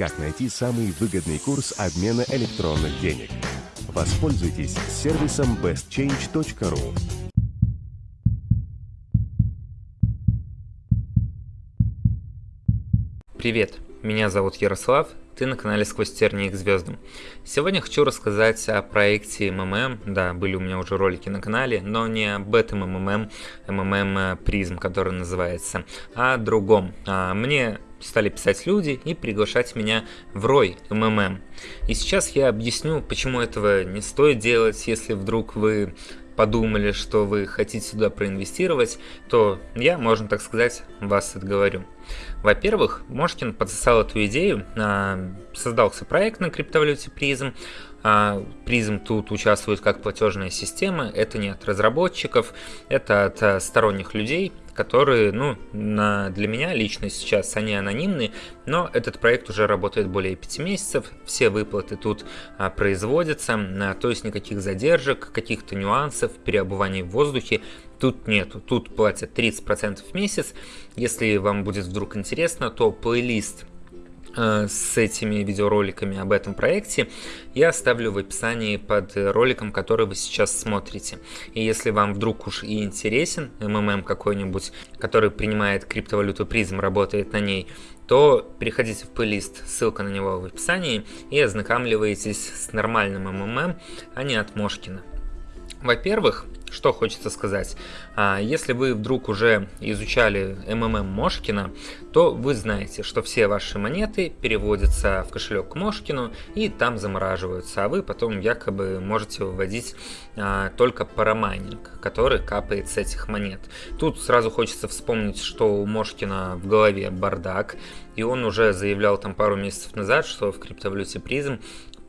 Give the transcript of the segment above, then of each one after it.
как найти самый выгодный курс обмена электронных денег. Воспользуйтесь сервисом bestchange.ru. Привет, меня зовут Ярослав, ты на канале «Сквозь тернии к звездам». Сегодня хочу рассказать о проекте МММ, да, были у меня уже ролики на канале, но не об этом МММ, МММ Призм, который называется, а о другом. А, мне стали писать люди и приглашать меня в рой МММ. И сейчас я объясню, почему этого не стоит делать, если вдруг вы подумали, что вы хотите сюда проинвестировать, то я, можно так сказать, вас отговорю. Во-первых, Мошкин подсосал эту идею, а, создался проект на криптовалюте призм, Призм тут участвует как платежная система, это не от разработчиков, это от а, сторонних людей, которые, ну, на, для меня лично сейчас они анонимны, но этот проект уже работает более 5 месяцев, все выплаты тут а, производятся, а, то есть никаких задержек, каких-то нюансов, переобуваний в воздухе тут нету. Тут платят 30% в месяц. Если вам будет вдруг интересно, то плейлист Э, с этими видеороликами об этом проекте я оставлю в описании под роликом, который вы сейчас смотрите. И если вам вдруг уж и интересен МММ какой-нибудь, который принимает криптовалюту призм, работает на ней, то переходите в плейлист, ссылка на него в описании, и ознакомливайтесь с нормальным МММ, а не от Мошкина. Во-первых, что хочется сказать. А, если вы вдруг уже изучали МММ Мошкина, то вы знаете, что все ваши монеты переводятся в кошелек к Мошкину и там замораживаются, а вы потом якобы можете выводить а, только парамайнинг, который капает с этих монет. Тут сразу хочется вспомнить, что у Мошкина в голове бардак, и он уже заявлял там пару месяцев назад, что в криптовалюте призм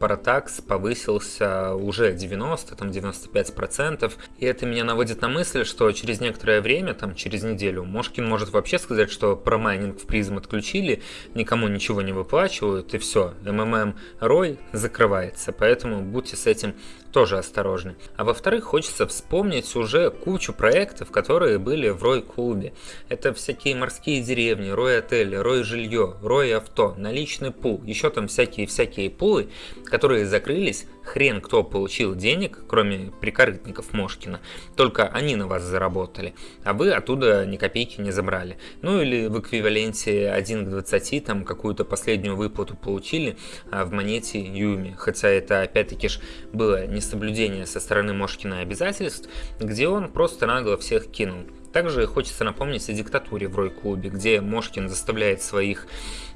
Паратакс повысился уже 90, там 95%. И это меня наводит на мысль, что через некоторое время, там через неделю, Мошкин может вообще сказать, что парамайнинг в призм отключили, никому ничего не выплачивают, и все, МММ Рой закрывается. Поэтому будьте с этим тоже осторожны. А во-вторых, хочется вспомнить уже кучу проектов, которые были в Рой-клубе. Это всякие морские деревни, Рой-отели, Рой-жилье, Рой-авто, наличный пул, еще там всякие-всякие пулы, которые закрылись, хрен кто получил денег, кроме прикорытников Мошкина, только они на вас заработали, а вы оттуда ни копейки не забрали. Ну или в эквиваленте 1 к 20 там какую-то последнюю выплату получили а в монете Юми, хотя это опять-таки ж было несоблюдение со стороны Мошкина обязательств, где он просто нагло всех кинул. Также хочется напомнить о диктатуре в Рой-клубе, где Мошкин заставляет своих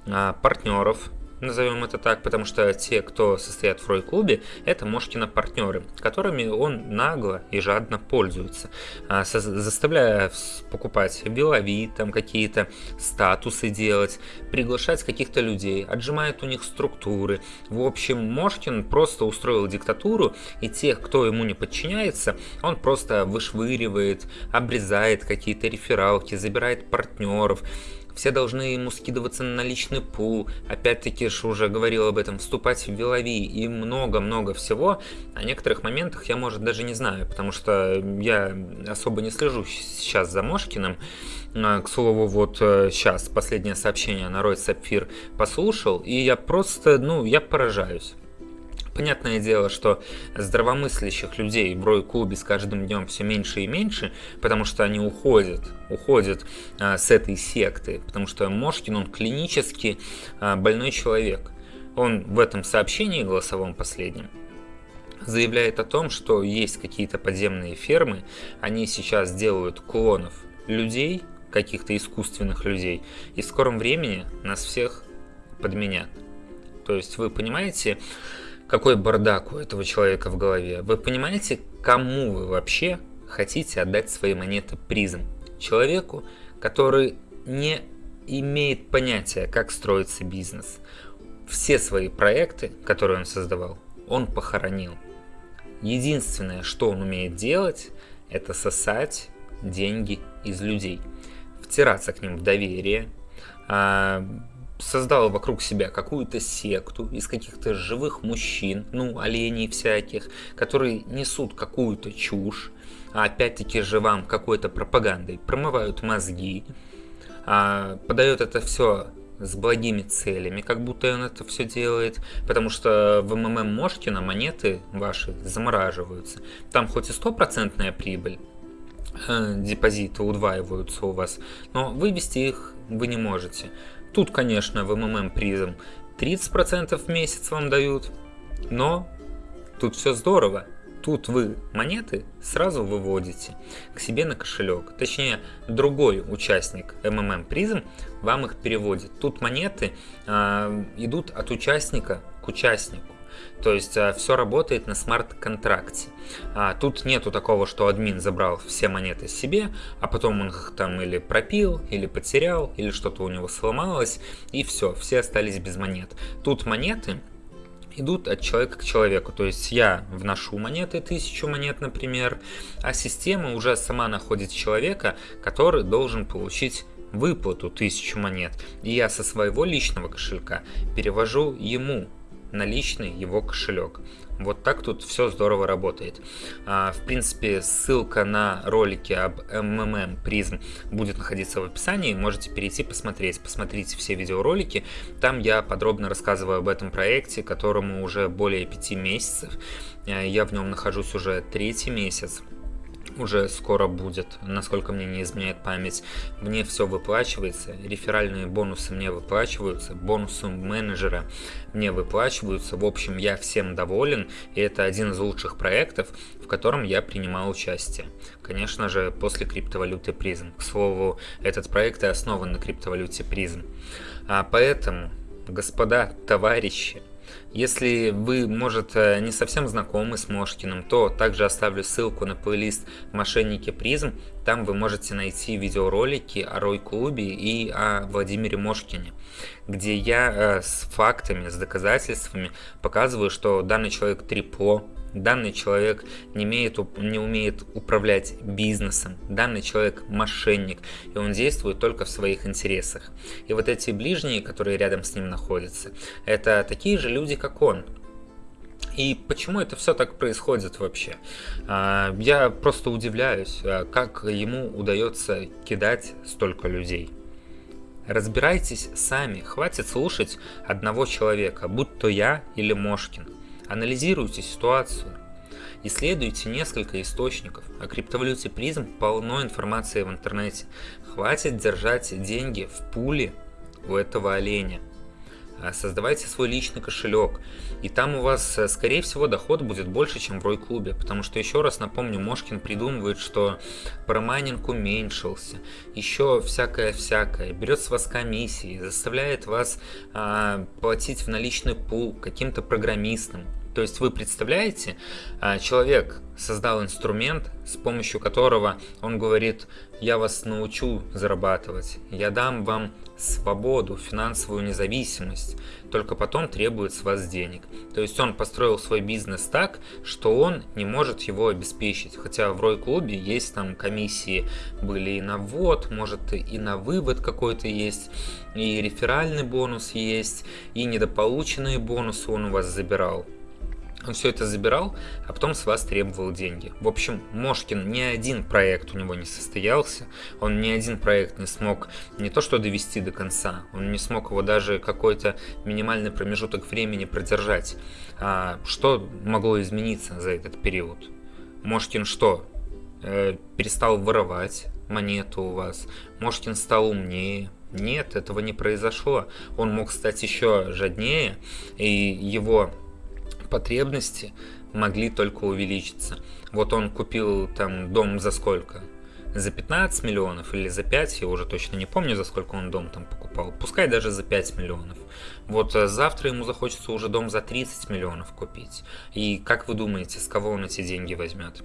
а, партнеров назовем это так, потому что те, кто состоят в Рой-клубе, это Мошкина партнеры, которыми он нагло и жадно пользуется, а, заставляя покупать белови, там какие-то статусы делать, приглашать каких-то людей, отжимает у них структуры. В общем, Мошкин просто устроил диктатуру, и тех, кто ему не подчиняется, он просто вышвыривает, обрезает какие-то рефералки, забирает партнеров, все должны ему скидываться на наличный пул, опять-таки же уже говорил об этом, вступать в Вилови и много-много всего. О некоторых моментах я, может, даже не знаю, потому что я особо не слежу сейчас за Мошкиным. А, к слову, вот сейчас э, последнее сообщение на Рой Сапфир послушал, и я просто, ну, я поражаюсь. Понятное дело, что здравомыслящих людей в Рой-клубе с каждым днем все меньше и меньше, потому что они уходят, уходят а, с этой секты, потому что Мошкин, он клинически а, больной человек. Он в этом сообщении голосовом последнем заявляет о том, что есть какие-то подземные фермы, они сейчас делают клонов людей, каких-то искусственных людей, и в скором времени нас всех подменят. То есть вы понимаете, какой бардак у этого человека в голове. Вы понимаете, кому вы вообще хотите отдать свои монеты призм? Человеку, который не имеет понятия, как строится бизнес. Все свои проекты, которые он создавал, он похоронил. Единственное, что он умеет делать, это сосать деньги из людей, втираться к ним в доверие, а, создал вокруг себя какую-то секту из каких-то живых мужчин, ну, оленей всяких, которые несут какую-то чушь, а опять-таки же вам какой-то пропагандой промывают мозги, а подает это все с благими целями, как будто он это все делает, потому что в МММ Мошкина монеты ваши замораживаются. Там хоть и стопроцентная прибыль, э, депозиты удваиваются у вас, но вывести их вы не можете. Тут, конечно, в МММ призм 30% в месяц вам дают, но тут все здорово. Тут вы монеты сразу выводите к себе на кошелек. Точнее, другой участник MMM призм вам их переводит. Тут монеты э, идут от участника к участнику. То есть а, все работает на смарт-контракте. А, тут нету такого, что админ забрал все монеты себе, а потом он их там или пропил, или потерял, или что-то у него сломалось, и все, все остались без монет. Тут монеты идут от человека к человеку. То есть я вношу монеты, тысячу монет, например, а система уже сама находит человека, который должен получить выплату тысячу монет. И я со своего личного кошелька перевожу ему наличный его кошелек. Вот так тут все здорово работает. А, в принципе, ссылка на ролики об MMM призм будет находиться в описании. Можете перейти посмотреть. Посмотрите все видеоролики. Там я подробно рассказываю об этом проекте, которому уже более пяти месяцев. А, я в нем нахожусь уже третий месяц уже скоро будет, насколько мне не изменяет память. Мне все выплачивается, реферальные бонусы мне выплачиваются, бонусы менеджера мне выплачиваются. В общем, я всем доволен, и это один из лучших проектов, в котором я принимал участие. Конечно же, после криптовалюты призм. К слову, этот проект и основан на криптовалюте призм. А поэтому, господа, товарищи, если вы, может, э, не совсем знакомы с Мошкиным, то также оставлю ссылку на плейлист «Мошенники призм». Там вы можете найти видеоролики о Рой-клубе и о Владимире Мошкине, где я э, с фактами, с доказательствами показываю, что данный человек трепло, Данный человек не, имеет, не умеет управлять бизнесом. Данный человек мошенник, и он действует только в своих интересах. И вот эти ближние, которые рядом с ним находятся, это такие же люди, как он. И почему это все так происходит вообще? А, я просто удивляюсь, а, как ему удается кидать столько людей. Разбирайтесь сами, хватит слушать одного человека, будь то я или Мошкин. Анализируйте ситуацию. Исследуйте несколько источников. О криптовалюте призм полно информации в интернете. Хватит держать деньги в пуле у этого оленя. А создавайте свой личный кошелек. И там у вас, э, скорее всего, доход будет больше, чем в Рой-клубе. Потому что, еще раз напомню, Мошкин придумывает, что промайнинг уменьшился. Еще всякое-всякое. Берет с вас комиссии, заставляет вас а, платить в наличный пул каким-то программистам. То есть вы представляете, а, человек создал инструмент, с помощью которого он говорит, я вас научу зарабатывать, я дам вам свободу, финансовую независимость, только потом требует с вас денег. То есть он построил свой бизнес так, что он не может его обеспечить. Хотя в Рой-клубе есть там комиссии были и на ввод, может и на вывод какой-то есть, и реферальный бонус есть, и недополученные бонусы он у вас забирал. Он все это забирал, а потом с вас требовал деньги. В общем, Мошкин ни один проект у него не состоялся, он ни один проект не смог не то что довести до конца, он не смог его даже какой-то минимальный промежуток времени продержать. А что могло измениться за этот период? Мошкин что? Э, перестал воровать монету у вас? Мошкин стал умнее? Нет, этого не произошло. Он мог стать еще жаднее, и его потребности могли только увеличиться. Вот он купил там дом за сколько? За 15 миллионов или за 5, я уже точно не помню, за сколько он дом там покупал. Пускай даже за 5 миллионов. Вот э, завтра ему захочется уже дом за 30 миллионов купить. И как вы думаете, с кого он эти деньги возьмет?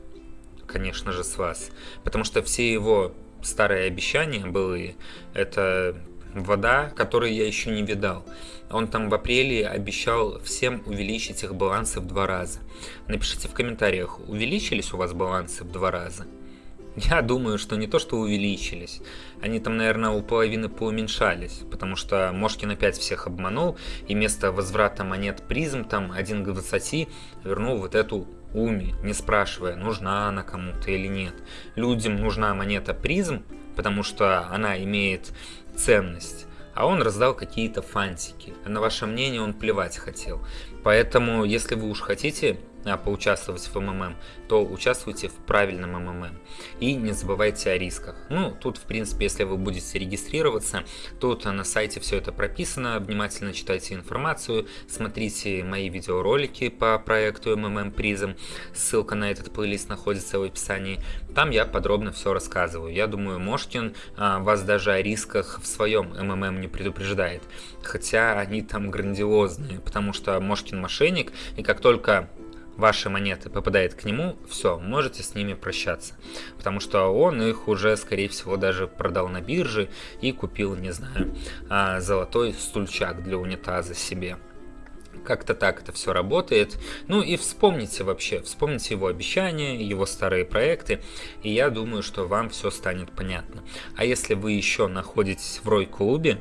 Конечно же, с вас. Потому что все его старые обещания были, это вода, которую я еще не видал. Он там в апреле обещал всем увеличить их балансы в два раза. Напишите в комментариях, увеличились у вас балансы в два раза? Я думаю, что не то, что увеличились. Они там, наверное, у половины поуменьшались, потому что Мошкин опять всех обманул, и вместо возврата монет призм, там, 1 к 20, вернул вот эту уми, не спрашивая, нужна она кому-то или нет. Людям нужна монета призм, потому что она имеет ценность, а он раздал какие-то фантики. На ваше мнение он плевать хотел. Поэтому, если вы уж хотите а, поучаствовать в МММ, то участвуйте в правильном МММ. И не забывайте о рисках. Ну, тут, в принципе, если вы будете регистрироваться, тут на сайте все это прописано, внимательно читайте информацию, смотрите мои видеоролики по проекту МММ Призм, ссылка на этот плейлист находится в описании. Там я подробно все рассказываю. Я думаю, Мошкин а, вас даже о рисках в своем МММ не предупреждает. Хотя они там грандиозные, потому что Мошкин мошенник, и как только ваши монеты попадает к нему, все, можете с ними прощаться. Потому что он их уже, скорее всего, даже продал на бирже и купил, не знаю, а, золотой стульчак для унитаза себе. Как-то так это все работает. Ну и вспомните вообще, вспомните его обещания, его старые проекты, и я думаю, что вам все станет понятно. А если вы еще находитесь в Рой-клубе,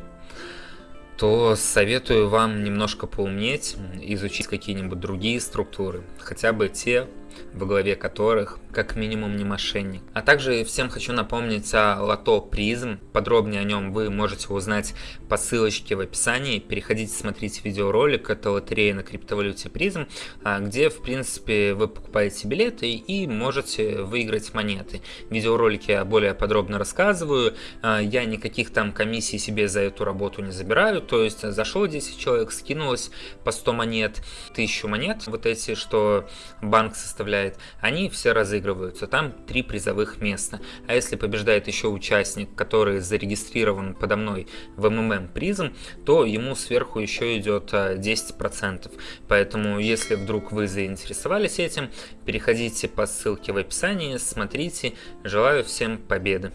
то советую вам немножко поумнеть, изучить какие-нибудь другие структуры, хотя бы те, во главе которых как минимум не мошенник. А также всем хочу напомнить о лото призм. Подробнее о нем вы можете узнать по ссылочке в описании. Переходите, смотрите видеоролик. Это лотерея на криптовалюте призм, а, где в принципе вы покупаете билеты и можете выиграть монеты. В видеоролике я более подробно рассказываю. А, я никаких там комиссий себе за эту работу не забираю. То есть зашло 10 человек, скинулось по 100 монет, 1000 монет, вот эти, что банк составляет, они все разыгрываются. Там три призовых места. А если побеждает еще участник, который зарегистрирован подо мной в МММ призм, то ему сверху еще идет 10%. А, Поэтому, если вдруг вы заинтересовались этим, переходите по ссылке в описании, смотрите. Желаю всем победы!